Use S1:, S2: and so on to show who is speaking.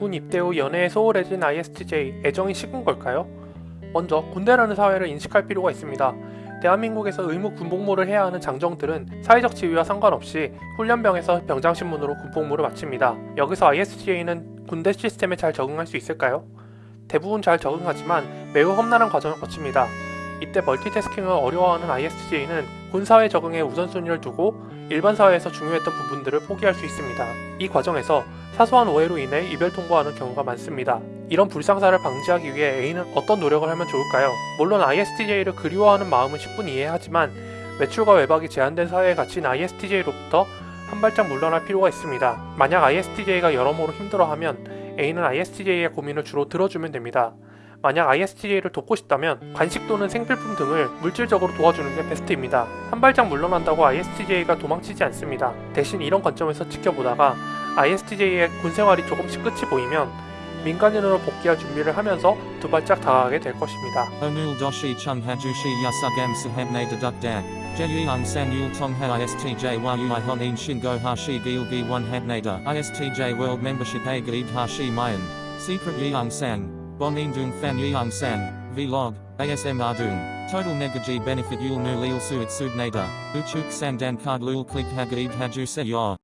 S1: 군 입대 후 연애에 소홀해진 ISTJ 애정이 식은 걸까요? 먼저 군대라는 사회를 인식할 필요가 있습니다. 대한민국에서 의무 군복무를 해야 하는 장정들은 사회적 지위와 상관없이 훈련병에서 병장 신문으로 군복무를 마칩니다. 여기서 ISTJ는 군대 시스템에 잘 적응할 수 있을까요? 대부분 잘 적응하지만 매우 험난한 과정을 거칩니다. 이때 멀티태스킹을 어려워하는 ISTJ는 군사회 적응에 우선순위를 두고 일반 사회에서 중요했던 부분들을 포기할 수 있습니다. 이 과정에서 사소한 오해로 인해 이별 통보하는 경우가 많습니다. 이런 불상사를 방지하기 위해 A는 어떤 노력을 하면 좋을까요? 물론 ISTJ를 그리워하는 마음은 10분 이해하지만 외출과 외박이 제한된 사회에 갇힌 ISTJ로부터 한 발짝 물러날 필요가 있습니다. 만약 ISTJ가 여러모로 힘들어하면 A는 ISTJ의 고민을 주로 들어주면 됩니다. 만약 ISTJ를 돕고 싶다면 간식 또는 생필품 등을 물질적으로 도와주는 게 베스트입니다. 한 발짝 물러난다고 ISTJ가 도망치지 않습니다. 대신 이런 관점에서 지켜보다가 ISTJ의 군 생활이 조금씩 끝이 보이면 민간인으로 복귀할 준비를 하면서 두 발짝 다가가게 될 것입니다.
S2: Onul doshi chung hajushi yasugam sahamne dedukdak. Jeyung san yul tongha ISTJ a gaib hashi mayan. Secret sang. Bonin dung fan yeung sang. Vlog. ASM ardung. Total negaji benefit yul nu lil suit subnada. Uchuk sandan card lul click hagaib haju se.